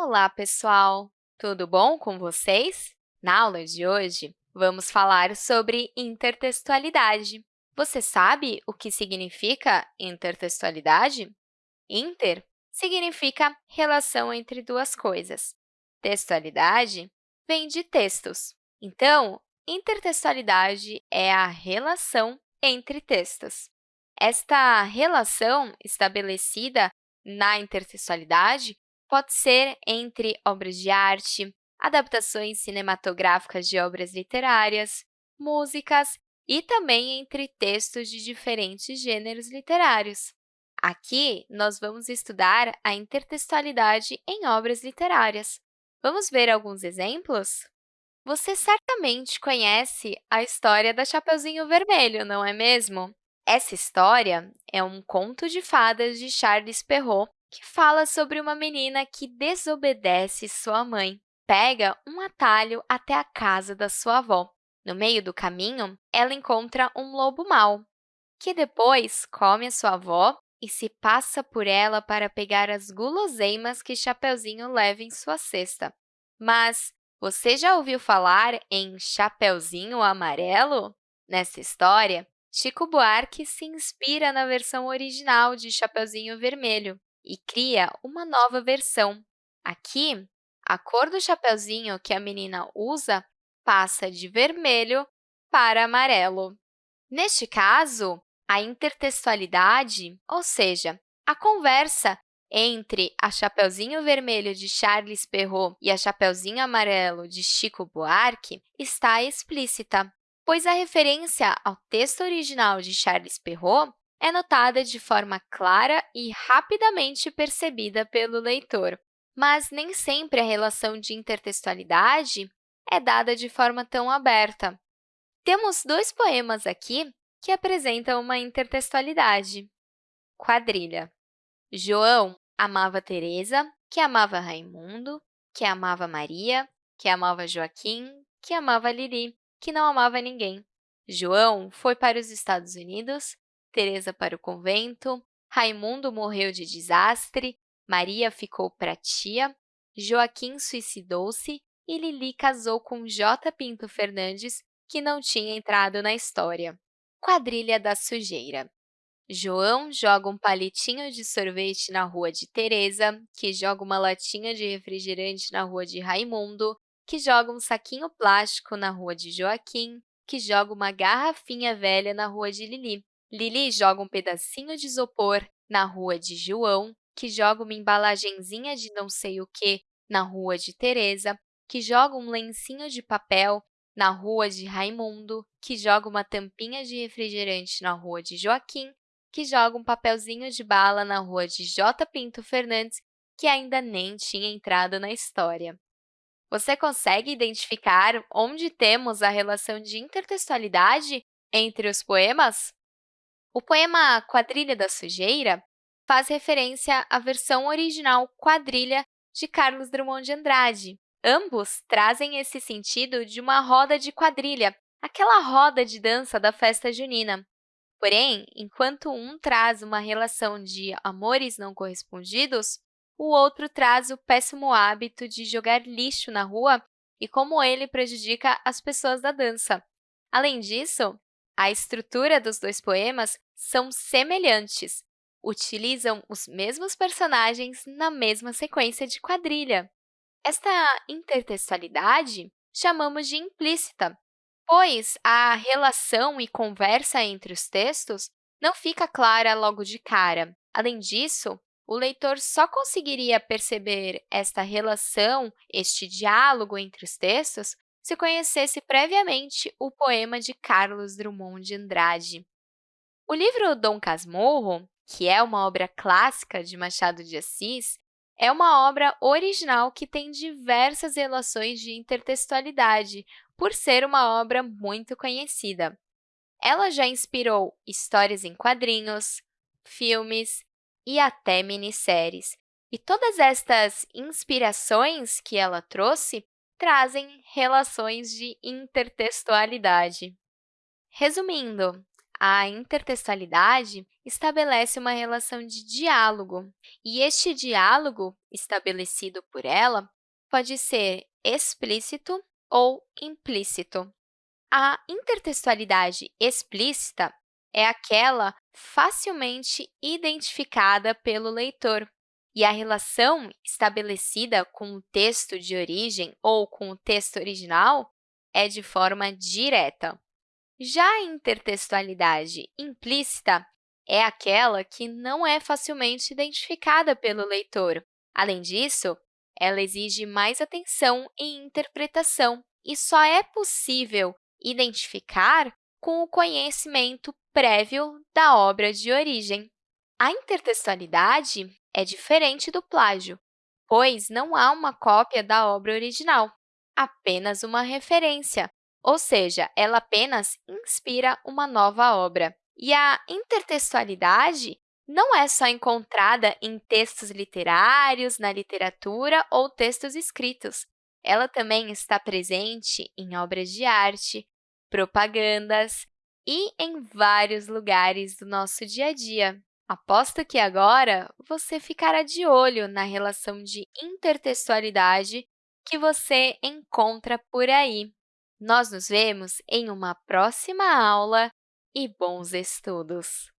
Olá, pessoal! Tudo bom com vocês? Na aula de hoje, vamos falar sobre intertextualidade. Você sabe o que significa intertextualidade? Inter significa relação entre duas coisas. Textualidade vem de textos. Então, intertextualidade é a relação entre textos. Esta relação estabelecida na intertextualidade pode ser entre obras de arte, adaptações cinematográficas de obras literárias, músicas e também entre textos de diferentes gêneros literários. Aqui, nós vamos estudar a intertextualidade em obras literárias. Vamos ver alguns exemplos? Você certamente conhece a história da Chapeuzinho Vermelho, não é mesmo? Essa história é um conto de fadas de Charles Perrault que fala sobre uma menina que desobedece sua mãe. Pega um atalho até a casa da sua avó. No meio do caminho, ela encontra um lobo mau, que depois come a sua avó e se passa por ela para pegar as guloseimas que Chapeuzinho leva em sua cesta. Mas você já ouviu falar em Chapeuzinho Amarelo? Nessa história, Chico Buarque se inspira na versão original de Chapeuzinho Vermelho e cria uma nova versão. Aqui, a cor do chapeuzinho que a menina usa passa de vermelho para amarelo. Neste caso, a intertextualidade, ou seja, a conversa entre a Chapeuzinho Vermelho de Charles Perrault e a Chapeuzinho Amarelo de Chico Buarque está explícita, pois a referência ao texto original de Charles Perrault é notada de forma clara e rapidamente percebida pelo leitor. Mas nem sempre a relação de intertextualidade é dada de forma tão aberta. Temos dois poemas aqui que apresentam uma intertextualidade. Quadrilha. João amava Teresa, que amava Raimundo, que amava Maria, que amava Joaquim, que amava Lili, que não amava ninguém. João foi para os Estados Unidos Teresa para o convento, Raimundo morreu de desastre, Maria ficou para tia, Joaquim suicidou-se e Lili casou com J. Pinto Fernandes, que não tinha entrado na história. Quadrilha da sujeira. João joga um palitinho de sorvete na rua de Teresa, que joga uma latinha de refrigerante na rua de Raimundo, que joga um saquinho plástico na rua de Joaquim, que joga uma garrafinha velha na rua de Lili. Lili joga um pedacinho de isopor na rua de João, que joga uma embalagenzinha de não sei o que na rua de Teresa, que joga um lencinho de papel na rua de Raimundo, que joga uma tampinha de refrigerante na rua de Joaquim, que joga um papelzinho de bala na rua de J. Pinto Fernandes, que ainda nem tinha entrado na história. Você consegue identificar onde temos a relação de intertextualidade entre os poemas? O poema Quadrilha da Sujeira faz referência à versão original Quadrilha de Carlos Drummond de Andrade. Ambos trazem esse sentido de uma roda de quadrilha, aquela roda de dança da festa junina. Porém, enquanto um traz uma relação de amores não correspondidos, o outro traz o péssimo hábito de jogar lixo na rua e como ele prejudica as pessoas da dança. Além disso, a estrutura dos dois poemas são semelhantes, utilizam os mesmos personagens na mesma sequência de quadrilha. Esta intertextualidade chamamos de implícita, pois a relação e conversa entre os textos não fica clara logo de cara. Além disso, o leitor só conseguiria perceber esta relação, este diálogo entre os textos, se conhecesse previamente o poema de Carlos Drummond de Andrade. O livro Dom Casmurro, que é uma obra clássica de Machado de Assis, é uma obra original que tem diversas relações de intertextualidade, por ser uma obra muito conhecida. Ela já inspirou histórias em quadrinhos, filmes e até minisséries. E todas estas inspirações que ela trouxe trazem relações de intertextualidade. Resumindo, A intertextualidade estabelece uma relação de diálogo, e este diálogo, estabelecido por ela, pode ser explícito ou implícito. A intertextualidade explícita é aquela facilmente identificada pelo leitor, e a relação estabelecida com o texto de origem ou com o texto original é de forma direta. Já a intertextualidade implícita é aquela que não é facilmente identificada pelo leitor. Além disso, ela exige mais atenção e interpretação e só é possível identificar com o conhecimento prévio da obra de origem. A intertextualidade é diferente do plágio, pois não há uma cópia da obra original, apenas uma referência, ou seja, ela apenas inspira uma nova obra. E a intertextualidade não é só encontrada em textos literários, na literatura ou textos escritos. Ela também está presente em obras de arte, propagandas e em vários lugares do nosso dia a dia. Aposto que agora você ficará de olho na relação de intertextualidade que você encontra por aí. Nós nos vemos em uma próxima aula e bons estudos!